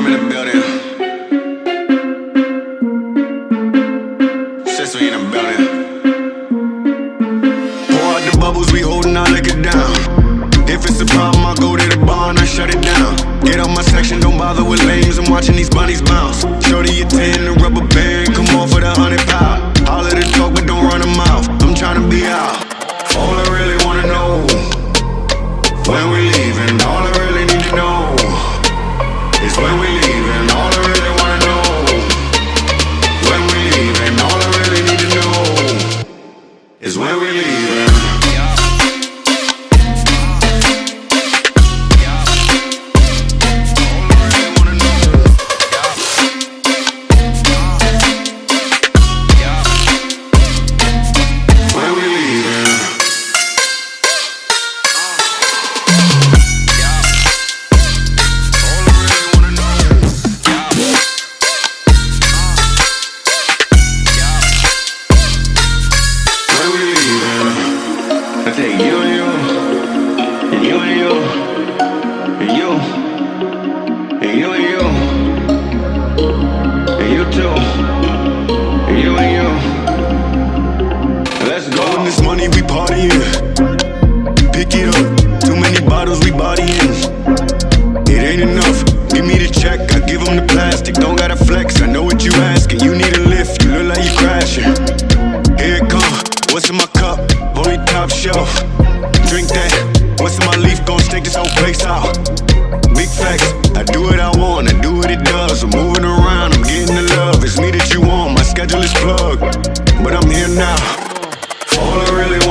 Venom in the building. Since in the building. Pour out the bubbles, we holding our liquor down. If it's a problem, I go to the bar and I shut it down. Get on my section, don't bother with lames. I'm watching these bunnies bounce. Show you're 10 to is when we leaving. You too, you and you. Let's go. When this money we partying. Pick it up. Too many bottles we bodying. It ain't enough. Give me the check. I give 'em the plastic. Don't gotta flex. I know what you asking. You need a lift. You look like you crashing. Here it come. What's in my cup? Only top shelf. Drink that. What's in my leaf? Gon' stake this whole place out. Want. My schedule is plugged. But I'm here now. All I really wanna